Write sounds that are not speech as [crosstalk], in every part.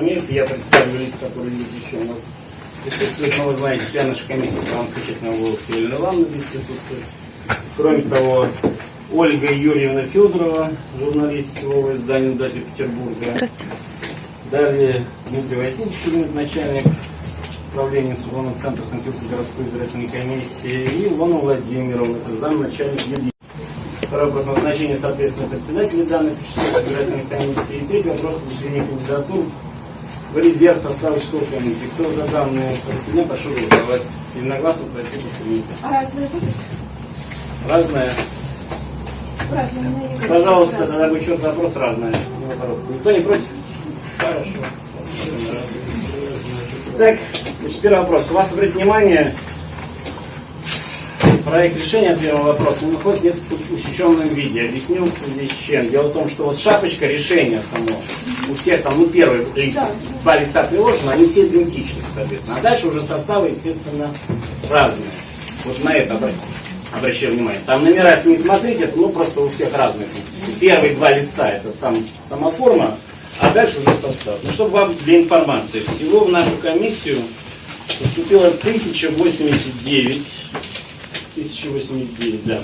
имеется. Я представлю лиц, которые здесь еще у нас присутствуют. Но вы знаете, член нашей комиссии правом замечательного голоса Елена Ивановна здесь присутствует. Кроме того, Ольга Юрьевна Федорова, журналист сетевого издания «Издатель Петербурга». Здравствуйте. Далее Дмитрий Васильевич Кирилл, начальник управления Информационного центра Санкт-Петербургской городской избирательной комиссии, и Илона Владимировна, это замначальник юридического. Второй вопрос назначение, соответственно, председателя данной Петербургской избирательной комиссии. И третий вопрос разделение кандидатур в резерв участковой комиссии. Кто за данные распределение, прошу голосовать. Единогласно, спасибо, принято. А? Разное. У меня есть Пожалуйста, разные. тогда будет черт вопрос разное. Не вопрос. Никто не против? Хорошо. Так, значит, первый вопрос. У вас, обратите внимание, проект решения первого вопроса он находится несколько усеченном виде. Объясню связи с чем. Дело в том, что вот шапочка решения само, у всех там, ну, первый лист, два листа приложены, они все идентичны, соответственно. А дальше уже составы, естественно, разные. Вот на это обращаю внимание. Там номера, не смотрите, ну, просто у всех разные. Первые два листа это сам, сама форма, а дальше уже состав. Ну, чтобы вам для информации, всего в нашу комиссию поступило 1089, 1089, да.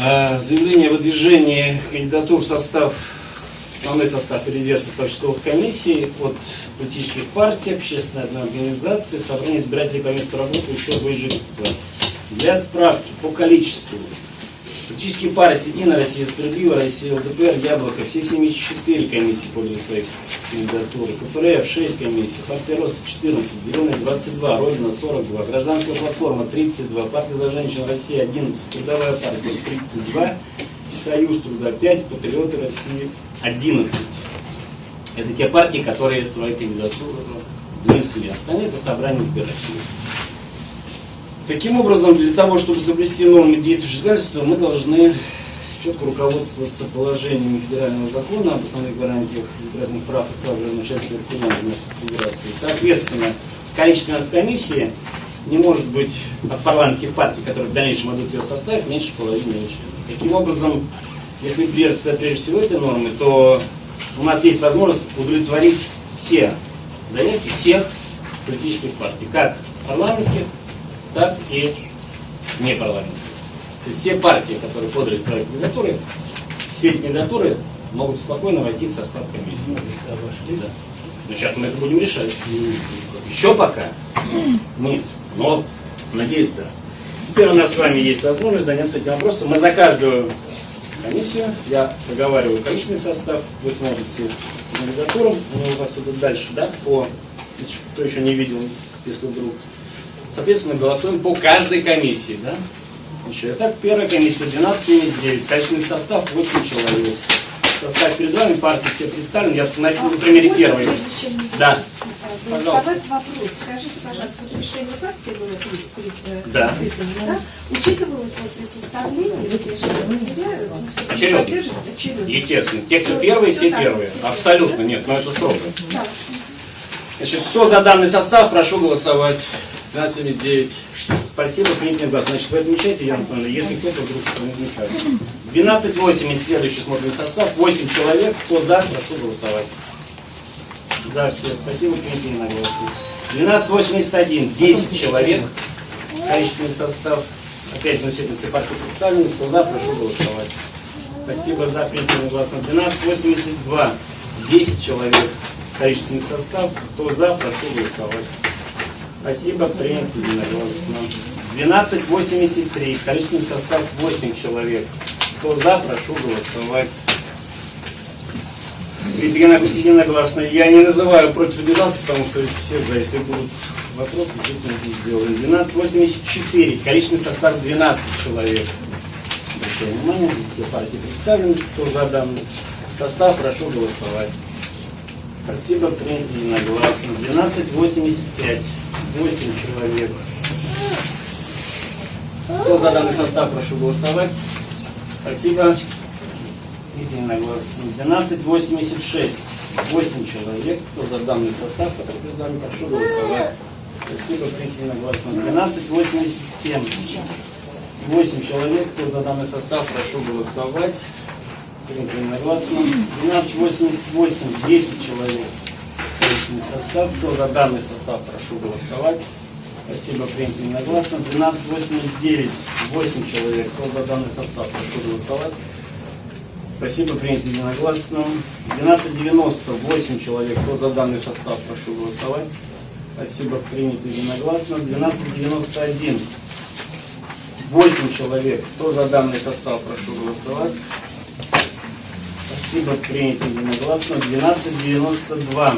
А, Заявление о выдвижении кандидатур в состав, основной состав и резерв состав участковых комиссий от политических партий, общественной организации, собрание избирателей по месту работы, учебы и жительства. Для справки по количеству Политические партии Единая Россия, Справедливая Россия, ЛДПР, Яблоко, все 74 комиссии подали своих кандидатур. КПРФ 6 комиссий, партия Роста 14, Зеленая 22, Родина 42, Гражданская платформа 32, партия за женщин Россия 11, Трудовая партия 32, Союз труда 5, Патриоты России 11. Это те партии, которые свои кандидатуры внесли. Остальные это собрание избирателей. Таким образом, для того, чтобы соблюсти нормы действующего законодательства, мы должны четко руководствоваться положениями федерального закона об основных гарантиях избирательных прав и прав граждан участия в референдуме Федерации. Соответственно, количество комиссии не может быть от парламентских партий, которые в дальнейшем идут ее состав, меньше половины членов. Таким образом, если придерживаться прежде всего этой нормы, то у нас есть возможность удовлетворить все заявки всех политических партий, как парламентских, так и непарламентских. То есть все партии, которые подали свои кандидатуры, все эти кандидатуры могут спокойно войти в состав комиссии. Да. Но сейчас мы это будем решать. Еще пока нет, но надеюсь, да. Теперь у нас с вами есть возможность заняться этим вопросом. Мы за каждую комиссию, я проговариваю количественный состав, вы кандидатурам, они у вас идут дальше, да, по, кто еще не видел, если вдруг. Соответственно, голосуем по каждой комиссии, да. Еще. Итак, первая комиссия 1279, количественный состав 8 человек. Состав перед вами, партии все представлены, я на, на примере первой. Да. голосовать, вопрос. Скажите, пожалуйста, вот решение партии было при- при- э, Да. да? Учитывалось вот при составлении, вот определяю, Очередно. Естественно, те, кто первые, все первые. Абсолютно нет, но это строго. Значит, кто за данный состав, прошу голосовать. 1279. Спасибо, принять глаз. Значит, вы отмечаете, Яна Анатольевна, если кто-то вдруг что не отмечает. 1280, следующий смотрим состав. 8 человек. Кто за, прошу голосовать. За все. Спасибо, принять единогласно. 1281, 10 человек. Количественный состав. Опять, значит, все партии представлены. Кто за, прошу голосовать. Спасибо за принятие единогласно. 1282, 10 человек. Количественный состав. Кто за, прошу голосовать. Спасибо, принято единогласно. 1283, количественный состав 8 человек. Кто за, прошу голосовать. Едино- Единогласно. Я не называю против удержался, потому что все за, если будут вопросы, естественно, это сделаем. 1284, количественный состав 12 человек. Обращаю внимание, здесь все партии представлены, кто за данный состав, прошу голосовать. Спасибо, принято единогласно. 1285. 8 человек. Кто за данный состав, прошу голосовать. Спасибо. Единогласно. 1286. 8 человек. Кто за данный состав, прошу голосовать. Спасибо, единогласно. 1287. 8 человек. Кто за данный состав, прошу голосовать. Единогласно. 1288, 10 человек. Личный состав. Кто за данный состав, прошу голосовать. Спасибо, принято единогласно. 1289, 8 человек. Кто за данный состав, прошу голосовать. Спасибо, принято единогласно. 1290, 8 человек. Кто за данный состав, прошу голосовать. Спасибо, принято единогласно. 1291, 8 человек. Кто за данный состав, прошу голосовать. Спасибо, принято единогласно. 1292.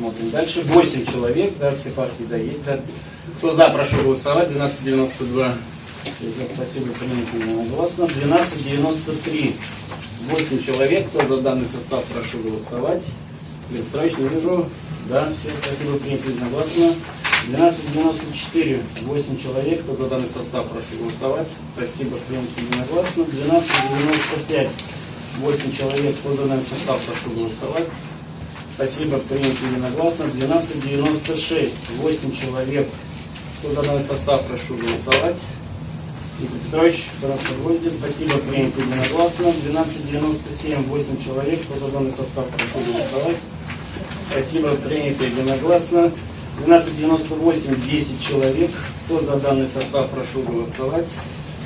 Смотрим дальше. 8 человек, да, все партии, да, есть, да. Кто за, прошу голосовать. 1292. Спасибо, принято единогласно. 1293. 8 человек. Кто за данный состав, прошу голосовать. Лев Петрович, не вижу. Да, все, спасибо, принято единогласно. 1294. 8 человек. Кто за данный состав, прошу голосовать. Спасибо, принято единогласно. 1295. 8 человек. Кто за данный состав, прошу голосовать. Спасибо, принято единогласно. 1296. 8 человек. Кто за данный состав, прошу голосовать. Игорь Петрович, вводите. Спасибо, принято единогласно. 1297, 8 человек. Кто за данный состав, прошу голосовать. Спасибо, принято единогласно. 1298, 10 человек. Кто за данный состав, прошу голосовать.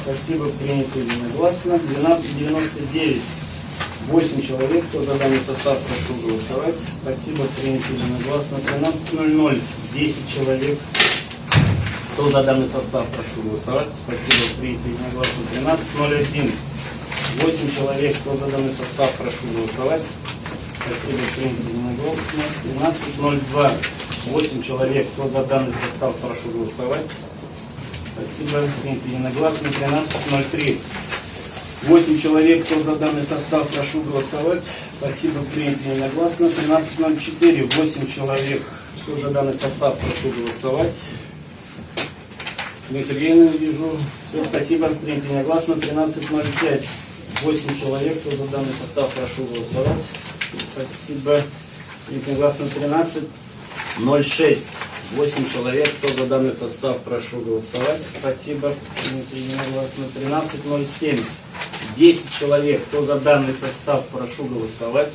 Спасибо, принято единогласно. 1299, 8 человек. Кто за данный состав, прошу голосовать. Спасибо, принято единогласно. 13.00, 10 человек. Кто за данный состав, прошу голосовать. Спасибо, принято единогласно. 13.01. 8 человек. Кто за данный состав, прошу голосовать. Спасибо, принято единогласно. 13.02. 8 человек. Кто за данный состав, прошу голосовать. Спасибо, принято единогласно. 13.03. 8 человек. Кто за данный состав, прошу голосовать. Спасибо, принято единогласно. 13.04. 8 человек. Кто за данный состав, прошу голосовать. Ирина Сергеевна, вижу. Все, спасибо. Принято единогласно. 13.05. 8 человек. Кто за данный состав, прошу голосовать. Спасибо. Принято единогласно. 13.06. 8 человек. Кто за данный состав, прошу голосовать. Спасибо. Единогласно. 13.07. 10 человек. Кто за данный состав, прошу голосовать.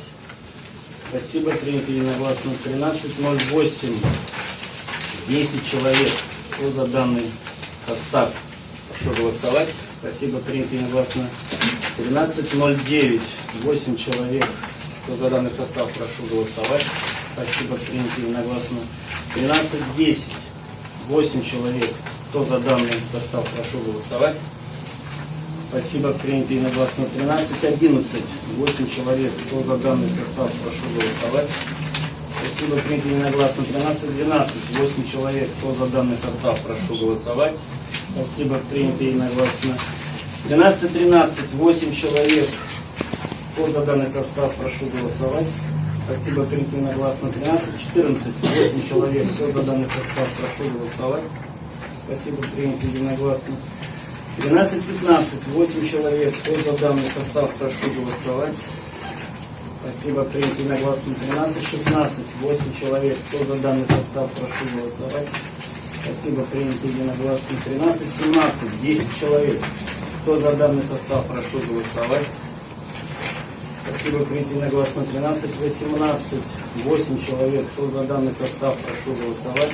Спасибо. Принято единогласно. 13.08. 10 человек. Кто за данный состав? Прошу голосовать. Спасибо. Принято единогласно. 13.09. 8 человек. Кто за данный состав? Прошу голосовать. Спасибо. Принято единогласно. 13.10. 8 человек. Кто за данный состав? Прошу голосовать. Спасибо. Принято единогласно. 13.11. 8 человек. Кто за данный состав? Прошу голосовать. Спасибо, принято единогласно. 13-12, 8 человек. Кто за данный состав, прошу голосовать. Спасибо, принято единогласно. 13-13, 8 человек. Кто за данный состав, прошу голосовать. Спасибо, принято единогласно. 13-14, 8 человек. Кто за данный состав, прошу голосовать. Спасибо, принято единогласно. 12-15, 8 человек. Кто за данный состав, прошу голосовать. Спасибо, принято единогласно. 13-16, 8 человек. Кто за данный состав, прошу голосовать. Спасибо, принято единогласно. 13-17, 10 человек. Кто за данный состав, прошу голосовать. Спасибо, принято единогласно. 13-18, 8 человек. Кто за данный состав, прошу голосовать.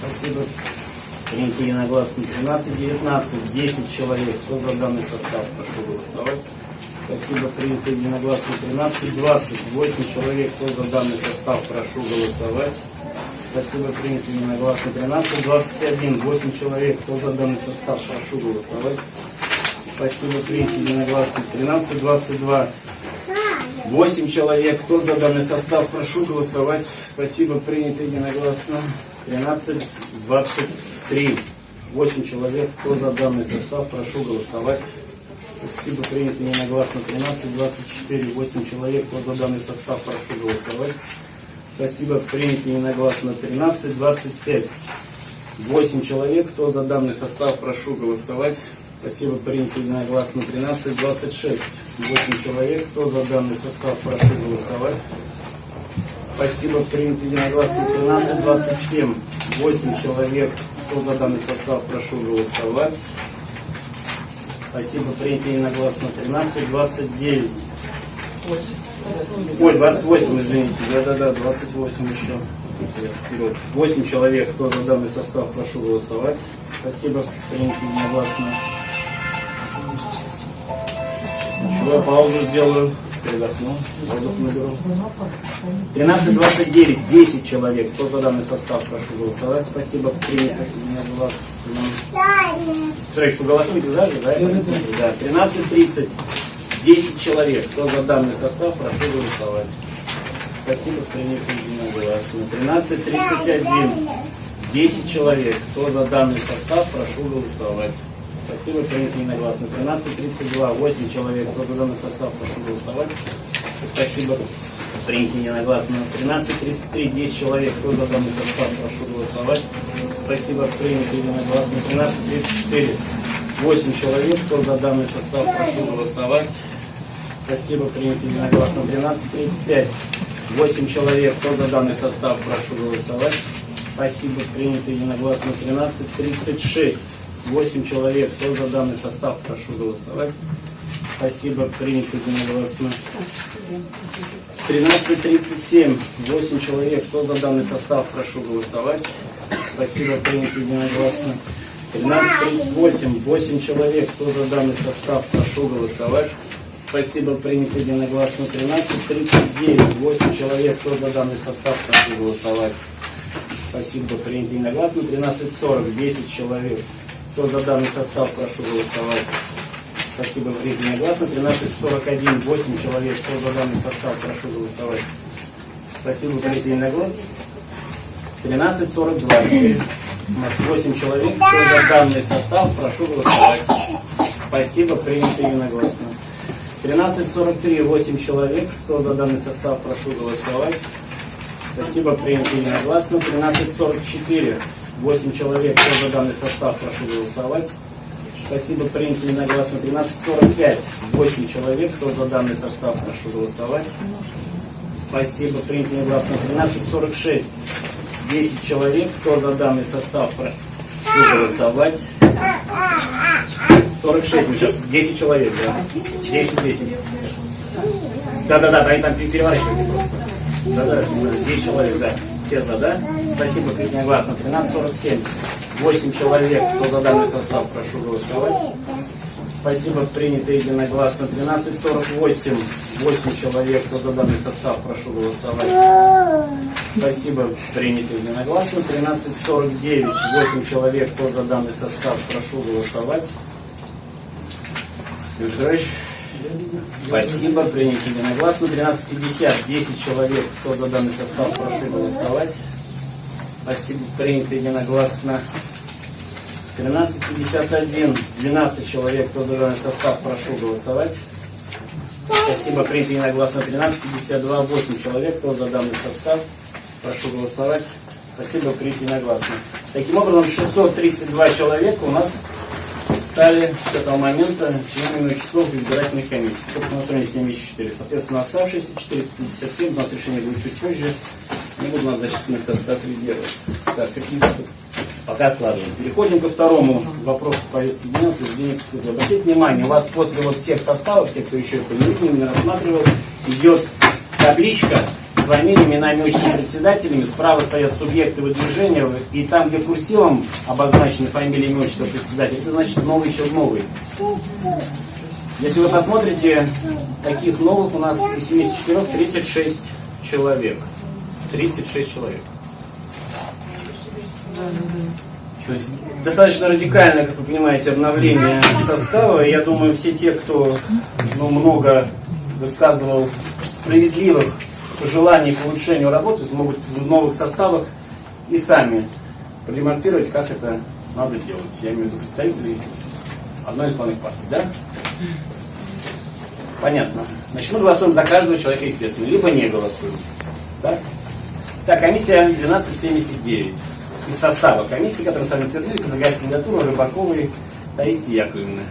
Спасибо. Принято единогласно. 13-19, 10 человек. Кто за данный состав, прошу голосовать. Спасибо, принято единогласно. 13-20, 8 человек. Кто за данный состав, прошу голосовать. Спасибо, принято единогласно. 13-21, 8 человек. Кто за данный состав, прошу голосовать. Спасибо, принято единогласно. 13-22, 8 человек. Кто за данный состав, прошу голосовать. Спасибо, принято единогласно. 13-23, 8 человек. Кто за данный состав, прошу голосовать. Спасибо, принято единогласно. 13-24, 8 человек. Кто за данный состав, прошу голосовать. Спасибо, принято единогласно. 13-25, 8 человек. Кто за данный состав, прошу голосовать. Спасибо, принято единогласно. 13-26, 8 человек. Кто за данный состав, прошу голосовать. Спасибо, принято единогласно. 13-27, 8 человек. Кто за данный состав, прошу голосовать. Спасибо, принято единогласно. 13, 29. Ой, 28, извините. Да-да-да, 28 еще. Вперед. 8 человек. Кто за данный состав, прошу голосовать. Спасибо, принято единогласно. Ничего, я паузу сделаю. Передохну. Воздух наберу. 13.29. 10 человек. Кто за данный состав, прошу голосовать. Спасибо, принято единогласно. Троечку голосуйте за же, да? Да. 13.30. 10 человек. Кто за данный состав, прошу голосовать. Спасибо, принято единогласно. 13.31. 10 человек. Кто за данный состав, прошу голосовать. Спасибо, принято единогласно. 13.32. 8 человек. Кто за данный состав, прошу голосовать. Спасибо, принято единогласно. 13.33. 10 человек. Кто за данный состав, прошу голосовать. Спасибо, принято единогласно. 13.34. 8 человек. Кто за данный состав, прошу голосовать. Спасибо, принято единогласно. 12.35. 8 человек. Кто за данный состав, прошу голосовать. Спасибо, принято единогласно. 13.36. 8 человек. Кто за данный состав, прошу голосовать. Спасибо, принято единогласно. 13.37. 8 человек. Кто за данный состав, прошу голосовать. Спасибо, принято единогласно. 13.38. 8 человек. Кто за данный состав, прошу голосовать. Спасибо, принято единогласно. 13.39. 8 человек. Кто за данный состав, прошу голосовать. Спасибо, принято единогласно. 13.40. 10 человек. Кто за данный состав, прошу голосовать. Спасибо, принято единогласно. 13.41. 8 человек. Кто за данный состав, прошу голосовать. Спасибо, принято единогласно. 13.42. Теперь у нас 8 человек. Кто за данный состав, прошу голосовать. Спасибо, принято единогласно. 13.43, 8 человек. Кто за данный состав, прошу голосовать. Спасибо, принято единогласно. 13.44, 8 человек. Кто за данный состав, прошу голосовать. Спасибо, принято единогласно. 13.45, 8 человек. Кто за данный состав, прошу голосовать. Спасибо, принято единогласно. 13.46, 10 человек. Кто за данный состав, прошу голосовать. 46, мы сейчас 10 человек, да. 10, 10. Да-да-да, они там переворачивают просто. Да-да, 10 человек, да. Все за, да? Спасибо, единогласно. 13.47. 8 человек. Кто за данный состав, прошу голосовать. Спасибо, принято единогласно. 13.48. 8 человек. Кто за данный состав, прошу голосовать. Спасибо, принято единогласно. 13.49. 8 человек. Кто за данный состав, прошу голосовать. Петрович. Спасибо, принято единогласно. 13.50, 10 человек. Кто за данный состав, прошу голосовать. Спасибо, принято единогласно. 13.51, 12 человек. Кто за данный состав, прошу голосовать. Спасибо, принято единогласно. 13.52, 8 человек. Кто за данный состав, прошу голосовать. Спасибо, принято единогласно. Таким образом, 632 человека у нас стали с этого момента членами участковых избирательных комиссий. Только на стороне 74. Соответственно, оставшиеся 457, у нас решение будет чуть позже, не буду нас зачисленных состав резерва. Так, какие пока откладываем. Переходим ко второму вопросу повестки дня, утверждение КСД. Обратите внимание, у вас после вот всех составов, те, кто еще это не видел, не рассматривал, идет табличка фамилиями, именами, отчествами, председателями. Справа стоят субъекты выдвижения, и там, где курсивом обозначены фамилии, имя, отчество председателя, это значит новый человек новый. Если вы посмотрите, таких новых у нас из 74 36 человек. 36 человек. То есть достаточно радикальное, как вы понимаете, обновление состава. Я думаю, все те, кто ну, много высказывал справедливых пожеланий к улучшению работы, смогут в новых составах и сами продемонстрировать, как это надо делать. Я имею в виду представителей одной из главных партий, да? Понятно. Значит, мы голосуем за каждого человека, естественно, либо не голосуем. Так? Так, комиссия 1279. Из состава комиссии, которую сами утвердили, предлагает кандидатуру Рыбаковой Таисии Яковлевны.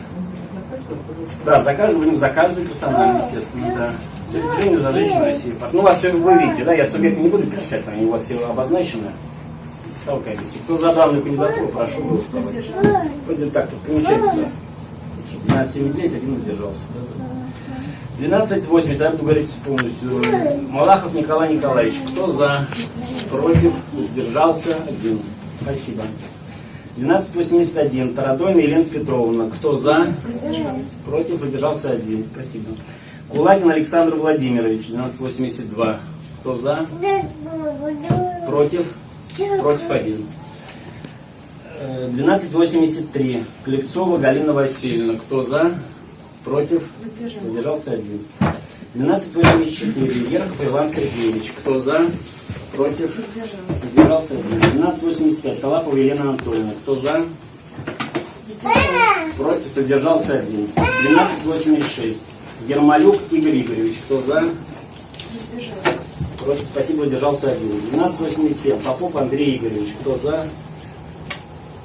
Да, за каждого, будем за каждую персонально, естественно, да. Все движение за женщину России. Ну, вас все вы видите, да, я субъекты не буду перечислять, они у вас все обозначены. Комиссии. Кто за данную кандидатуру, прошу голосовать. Пойдем так, тут получается 12,79, один воздержался. 12,80, я буду говорить полностью. Малахов Николай Николаевич, кто за? Против? Воздержался? Один. Спасибо. 1281. Тарадойна Елена Петровна. Кто за? Против? Воздержался? Один. Spасибо. Кулагин Александр Владимирович. 1282. Кто за? Против? Против? Один. Э, 1283. Клевцова Галина Васильевна. Кто за? Против? Воздержался один. 1284. Ерхов Иван Сергеевич. Кто за? Против? Воздержался один. 1285. Талапова Елена Анатольевна. Кто за? Против? Воздержался один. 1286. Ермолюк Игорь Игоревич. Кто за? Против? Спасибо, воздержался один. 1287. Попов Андрей Игоревич. Кто за?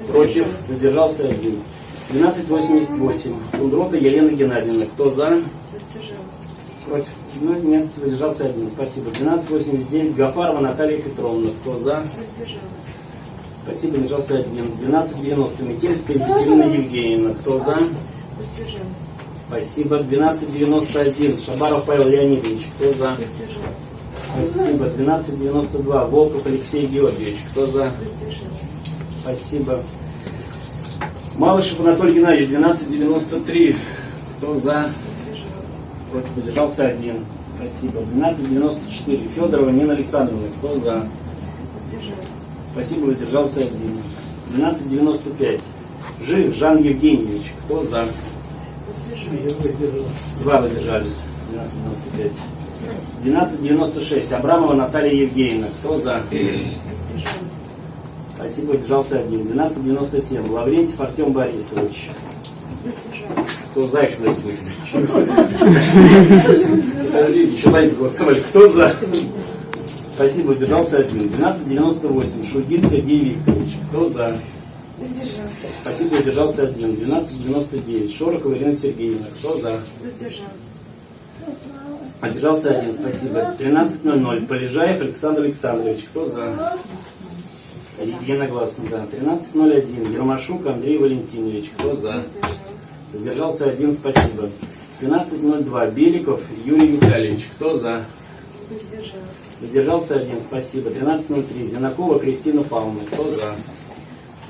Против? Задержался один. 1288. Кундрота Елена Геннадьевна. Кто за? Против. Ну, нет, воздержался один. Спасибо. 1289. Гафарова Наталья Петровна. Кто за? Спасибо, воздержался один. 1290. Метельская Екатерина Евгеньевна. Кто за? Воздержалась. Спасибо. 1291. Шабаров Павел Леонидович. Кто за? Спасибо. 1292. Волков Алексей Георгиевич. Кто за? Спасибо. Малышев Анатолий Геннадьевич, 1293. Кто за? Против поддержался один. Спасибо. 1294. Федорова Нина Александровна. Кто за? Спасибо, воздержался один. 1295. Жив Жан Евгеньевич. Кто за? Два воздержались. 1295. 1296. Абрамова Наталья Евгеньевна. Кто за? Спасибо, воздержался один. 1297. Лаврентьев Артем Борисович. Кто за еще дайте Подождите, еще дай голосовали. Кто за? Спасибо, воздержался один. 1298. Шугин Сергей Викторович. Кто за? Воздержалась. Спасибо, воздержался один. 1299. Шорохова Ирина Сергеевна. Кто за? Воздержался один. Спасибо. 13.00. Полежаев Александр Александрович. Кто за? Единогласно, да. 13.01. Ермашук Андрей Валентинович. Кто за? Воздержался один. Спасибо. 12.02. Беликов Юрий Витальевич. Кто за? Воздержалась. Воздержался один. Спасибо. 13.03. Зинакова Кристина Павловна. Кто за?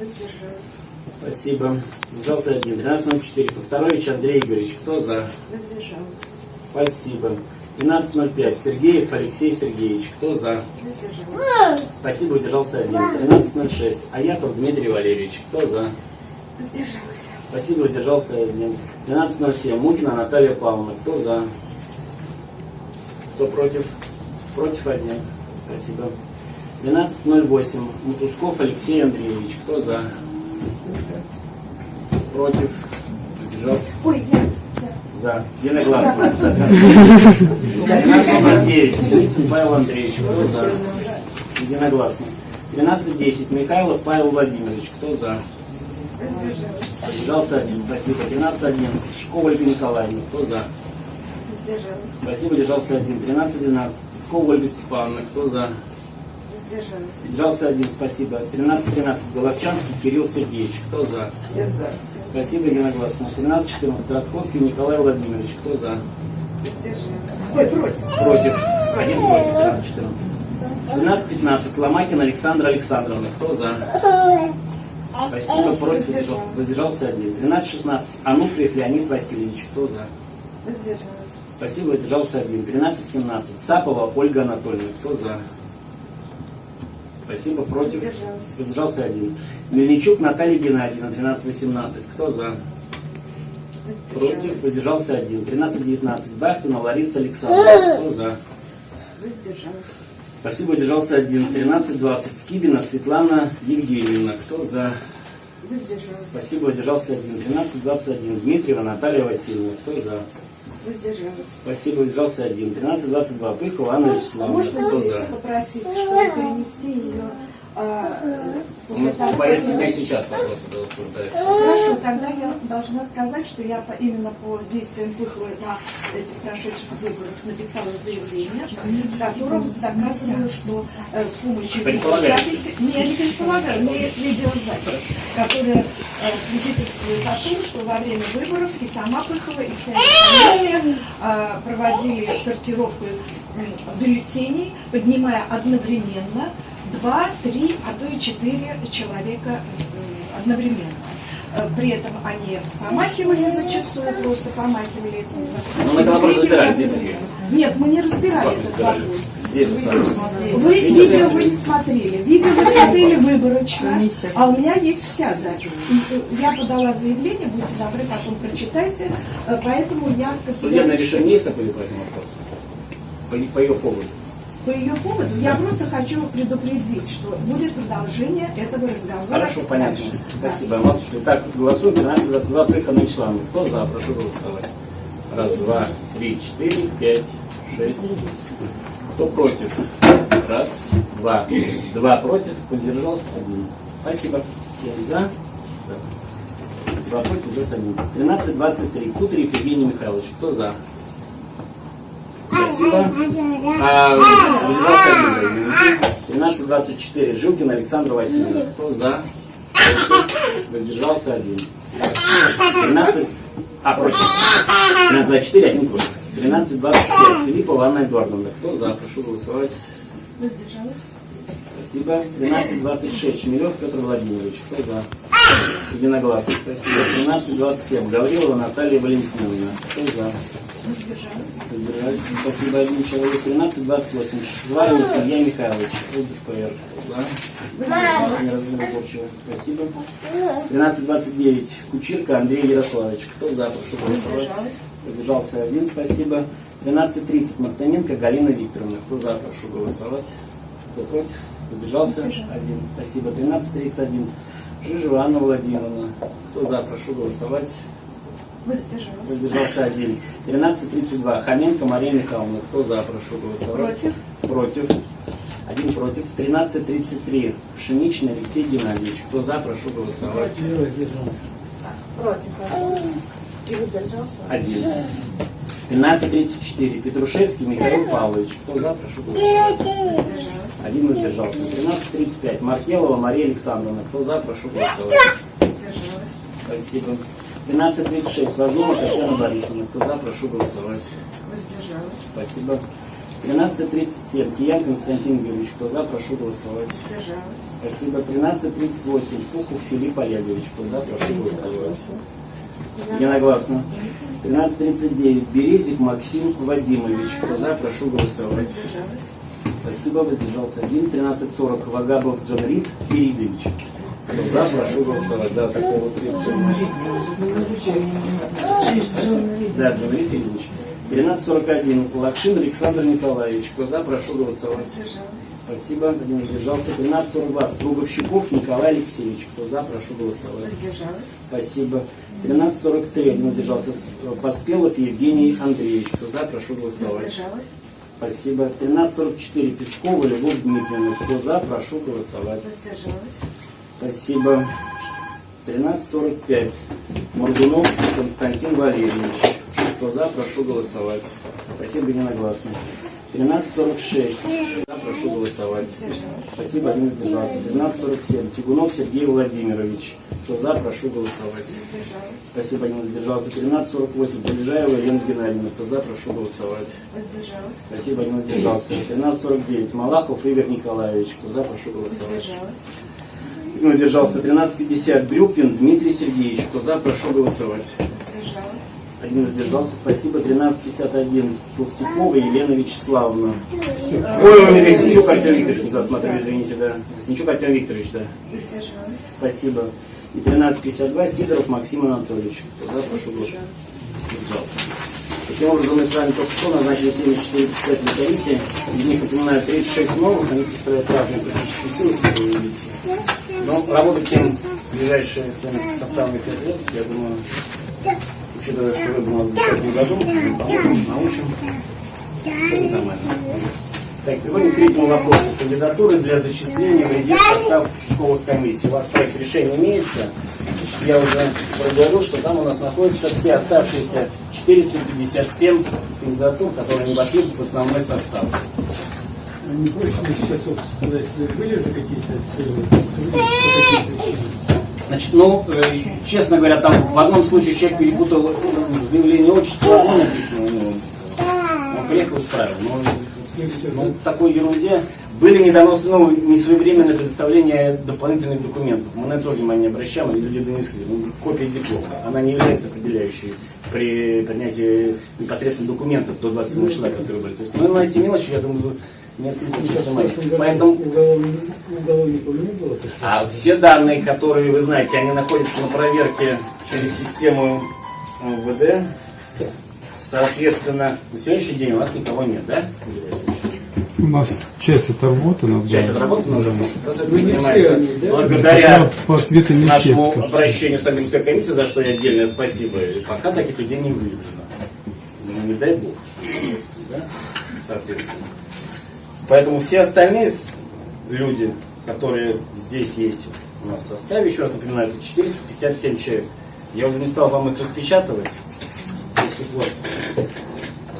Воздержалась. Спасибо. Воздержался один. 13.04. Факторович Андрей Игоревич. Кто за? Воздержалась. Спасибо. 12.05. Сергеев Алексей Сергеевич. Кто за? Воздержалась. Спасибо, удержался один. 13.06. Аятов Дмитрий Валерьевич. Кто за? Воздержалась. Спасибо, удержался один. 12.07. Мухина Наталья Павловна. Кто за? Кто против? Против один. Спасибо. 12.08. Мутусков Алексей Андреевич. Кто за? Против? Удержался? Ой, я. За. Единогласно. [laughs] 12.09. Синицын Павел Андреевич. Кто за? Единогласно. 12.10. Михайлов Павел Владимирович. Кто за? Удержался один. Спасибо. 13.11. Шкова Ольга Николаевна. Кто за? Спасибо. Удержался один. 13.12. Пескова Ольга Степановна. Кто за? Воздержалась. Удержался один. Спасибо. 13.13. Головчанский Кирилл Сергеевич. Кто за? Все за. Спасибо. Единогласно. 13.14. Радковский Николай Владимирович. Кто за? Ой, против. Против. Один против. 13.14. 12.15. Ломакин Александра Александровна. Кто за? Спасибо. Против. Воздержался, воздержался один. 13.16. Ануфриев Леонид Васильевич. Кто за? Воздержалась. Спасибо. Воздержался один. 13.17. Сапова Ольга Анатольевна. Кто за? Спасибо. Против. Воздержалась. Воздержался один. Мельничук Наталья Геннадьевна. 13.18. Кто за? Против. Воздержался один. 13.19. Бахтина Лариса Александровна. Кто за? Воздержалась. Спасибо, удержался один. 13.20. Скибина Светлана Евгеньевна. Кто за? Воздержалась. Спасибо, удержался один. 13.21. Дмитриева Наталья Васильевна. Кто за? Воздержалась. Спасибо, удержался один. 13.22. Пыхова Анна А Вячеславовна. можно Кто здесь попросить, чтобы перенести ее А, У после нас того, по повестке как- дня сейчас вопросы обсуждаются. Хорошо, тогда я должна сказать, что я по- именно по действиям Пыховой на этих прошедших выборах написала заявление, в котором доказываю, что э, с помощью видеозаписи... Не, я не предполагаю, меня есть видеозапись, которая э, свидетельствует о том, что во время выборов и сама Пыхова, и вся комиссия э, проводили сортировку бюллетеней, поднимая одновременно два, три, а то и четыре человека э, одновременно. Э, При этом они промахивали зачастую, просто промахивали. это. Ну, мы этот вопрос разбирали, здесь Нет, мы не разбирали этот вопрос. Вы видео вы не смотрели. Видео вы смотрели выборочно, а у меня есть вся запись. Э, я подала заявление, будьте добры, потом прочитайте. Поэтому я Судебное решение есть какое-либо по этому вопросу? По, по ее поводу. По ее поводу я просто хочу предупредить, что будет продолжение этого разговора. Хорошо, понятно. дальше. Да. Спасибо. Вас Итак, голосуем 13-22 Плехановой члены. Кто за? Прошу голосовать. Раз, два, три, четыре, пять, шесть. Кто против? Раз, два. Два против. Воздержался один. Спасибо. Всем за. Да. Два против, уже с одним. 13-23. Кутрик Евгений Михайлович. Кто за? Спасибо. А, воздержался один. 13-24. Жилкин Александр Васильевна. Кто за? Воздержался один. 13... А, против. 13-24, один против. 13-25. Филиппова Анна Эдуардовна. Кто за? Прошу голосовать. Воздержалась? Спасибо. 12-26. Шмелев Петр Владимирович. Кто за? Единогласно. Спасибо. 13-27. Гаврилова Наталья Валентиновна. Кто за? Спасибо. Один человек. 13-28. Шварин Илья Михайлович. За. Неразговорчиво. Спасибо. 13-29. Кучирка Андрей Ярославович. Кто за? Прошу голосовать. Воздержался один. Спасибо. 13.30. Мартыненко Галина Викторовна. Кто за? Прошу голосовать. Кто против? Воздержался. Один. Спасибо. 13.31. Жижева Анна Владимировна. Кто за? Прошу голосовать. Воздержалась? Воздержался один. 13.32. Хоменко Мария Михайловна. Кто за? Прошу голосовать. Против? Против. Один против. 13.33. Пшеничный Алексей Геннадьевич. Кто за? Прошу голосовать. Против. И воздержался? Один. 13.34. Петрушевский Михаил Павлович. Кто за? Прошу голосовать. Один воздержался. 13.35. Маркелова Мария Александровна. Кто за? Прошу голосовать. Спасибо. 12.36. Важнова Татьяна Борисовна. Кто за? Прошу голосовать. Воздержалась? Спасибо. 13.37. Киян Константин Юрьевич. Кто за? Прошу голосовать. Воздержалась? Спасибо. 13.38. Пухов Филипп Олегович. Кто за? Прошу голосовать. Единогласно. 13.39. Березик Максим Вадимович. Кто за? Прошу голосовать. Воздержалась? Спасибо. Воздержался один. 13.40. Вагабов Джанрит Феридович. За? Прошу голосовать. Да, такой вот Да, Джанрит Феридович. 13.41. Лакшин Александр Николаевич. Кто за? Прошу голосовать. Спасибо. Один воздержался. 13.42. Струговщиков Николай Алексеевич. Кто за? Прошу голосовать. Спасибо. 13.43. Один воздержался. Поспелов Евгений Андреевич. Кто за? Прошу голосовать. Спасибо. 13.44. Пескова Любовь Дмитриевна. Кто за? Прошу голосовать. Воздержалась? Спасибо. 13.45. Моргунов Константин Валерьевич. Кто за? Прошу голосовать. Спасибо, единогласно. 13.46. За, прошу голосовать. Спасибо, один воздержался. 13.47. Тягунов Сергей Владимирович. Кто за? Прошу голосовать. Спасибо, один воздержался. 13.48. Полежаева Елена Геннадьевна. Кто за? Прошу голосовать. Спасибо, один воздержался. 13.49. Малахов Игорь Николаевич. Кто за? Прошу голосовать. Один воздержался. 13.50. Брюквин Дмитрий Сергеевич. Кто за? Прошу голосовать. Один воздержался. Спасибо. 13.51. Толстякова Елена Вячеславовна. Ой, Резничук Артем Викторович. Да, смотрю, извините, да. Резничук Артем Викторович, да. Спасибо. И 13.52. Сидоров Максим Анатольевич. Кто за? Прошу голосовать. Воздержался. Таким образом, мы с вами только что назначили 74 председателя комиссии. Из них, напоминаю, 36 новых. Они представляют разные политические силы. Но работать тем ближайшие с вами составами 5 лет, я думаю, учитывая, что вы у в 2010 году, мы поможем, научим. Все нормально. Так, переходим к третьему вопросу. Кандидатуры для зачисления в резерв состав участковых комиссий. У вас проект решения имеется. Я уже проговорил, что там у нас находятся все оставшиеся 457 кандидатур, которые не вошли в основной состав. А Не проще сейчас вот сказать, были же какие-то цели? Значит, ну, э, честно говоря, там в одном случае человек перепутал э, заявление отчества, одно написано у него. Он приехал и исправил. Но ну, такой ерунде были недоносны, ну, несвоевременное предоставление дополнительных документов. Мы на это внимание обращаем, и люди донесли. Ну, копия диплома. Она не является определяющей при принятии непосредственно документов до 27 числа, которые были. То есть, ну, на эти мелочи, я думаю, нет смысла Ну, году Поэтому а все данные, которые вы знаете, они находятся на проверке через систему МВД. Соответственно, на сегодняшний день у нас никого нет, да? У нас часть отработана. Часть да. отработана уже, все да? благодаря По ответам не все. нашему что- обращению в Санкт-Петербургской комиссии, за что я отдельное спасибо, пока таких людей не выявлено. Ну, не дай бог, что да? Соответственно. Поэтому все остальные люди, которые здесь есть у нас в составе, еще раз напоминаю, это 457 человек. Я уже не стал вам их распечатывать. Если вот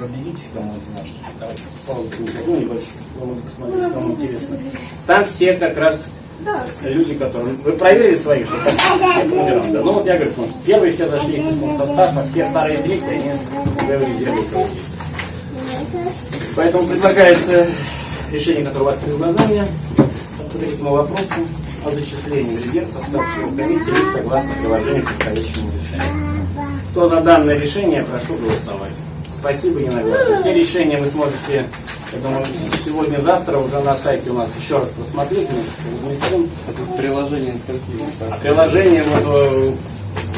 пробегитесь кому-то наш. Давайте, паузу, ну, небольшую, посмотреть, кому интересно. Там все как раз Да, люди, которые... Вы проверили своих, что там все по номерам, да? Ну вот я говорю, потому что первые все зашли, естественно, в состав, а все вторые и третьи, они уже в резерве у кого есть. Поэтому предлагается решение, которое у вас перед глазами, по третьему вопросу о зачислении в резерв состав членов комиссии лиц согласно приложению к предстоящему решению. Кто за данное решение, прошу голосовать. Спасибо единогласно. Все решения вы сможете, я думаю, сегодня-завтра уже на сайте у нас еще раз просмотреть. Мы разместим. Приложение инструктивно. А приложение вот э,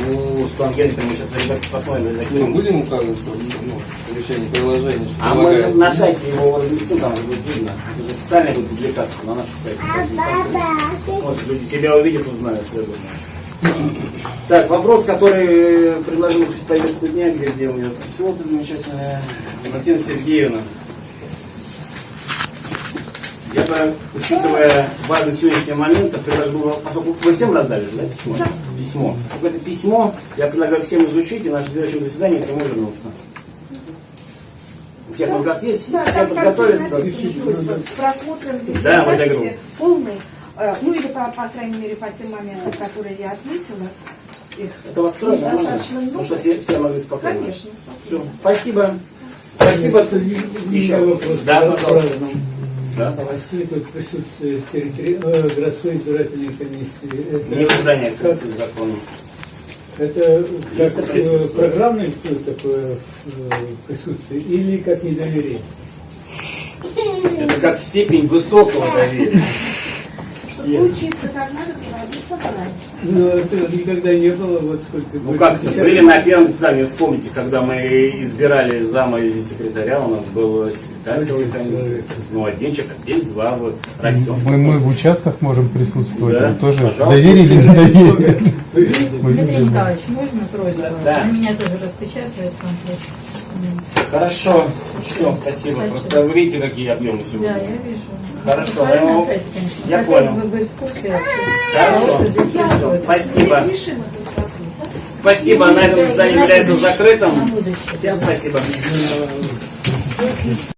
у Генриховны мы сейчас ребята, посмотрим. Мы закинем. будем указывать, что ну, решение приложения, что А мы на сайте его разместим, там будет видно. Это же официальная будет публикация на нашем сайте. Посмотрят, люди себя увидят, узнают, я думаю. Так, вопрос, который предложил в повестку дня, где, где у меня письмо это замечательное. Валентина Сергеевна. Я бы, учитывая важность сегодняшнего момента, предложил, поскольку вы всем раздали да, письмо? Письмо. Поскольку это письмо, я предлагаю всем изучить и на нашем следующем заседании к нему вернуться. У всех руках есть, Да, все подготовятся. написано, с просмотром Да, говорю. полный, э, ну или по, по крайней мере по тем моментам, которые я отметила, их Это вас строит нормально? достаточно много. Потому что все, все могли спокойно. Конечно, Все, спокойно. спасибо. Спасибо. Не Еще вопрос. Да, пожалуйста. Да, давай. России тут присутствие территори- э, городской избирательной комиссии. Это Не охраняется как- законом. Это как э, программное такое э, присутствие или как недоверие? Это как степень высокого доверия. Чтобы учиться как надо, Но этого никогда не было, вот сколько... Ну как, 50 были на первом заседании, вспомните, когда мы избирали зама и секретаря, у нас был секретарь комиссии. Ну, один человек, а здесь два, вот, растем. Мы, мы в участках можем присутствовать. Да, Мы тоже пожалуйста. доверие или не доверие. Дмитрий. Николаевич, можно просьбу? Да. Меня тоже распечатают комплект. Хорошо, учтем, спасибо. Спасибо. Просто вы видите, какие объемы Да, сегодня. я вижу. Хорошо, Посмотрю я его- сайте, конечно. я Хотелось понял. бы быть в курсе Хорошо. происходит. Спасибо. Да? Спасибо, на этом заседание является закрытым. Всем спасибо.